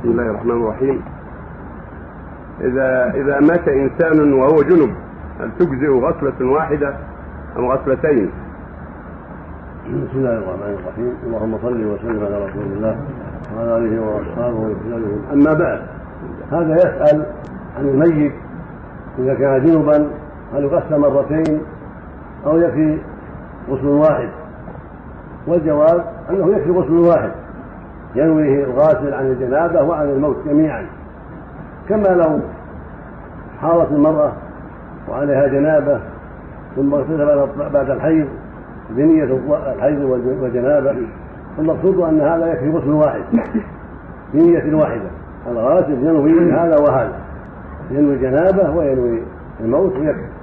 بسم الله الرحمن الرحيم. إذا إذا مات إنسان وهو جنب هل تجزئ غسلة واحدة أم غسلتين؟ بسم الله الرحمن الرحيم. اللهم صل وسلم على رسول الله وعلى آله وأصحابه وسلم أما بعد هذا يسأل عن الميت إذا كان جنبا هل يغسل مرتين أو يكفي غسل واحد؟ والجواب أنه يكفي غسل واحد. ينويه الغاسل عن الجنابة وعن الموت جميعا. كما لو حاضت المرأة وعليها جنابة ثم اغتسل بعد الحيض بنية الحيض والجنابة المقصود أن هذا يكفي غسل واحد بنية واحدة. الغاسل ينوي هذا وهذا ينوي الجنابة وينوي الموت ويكفي.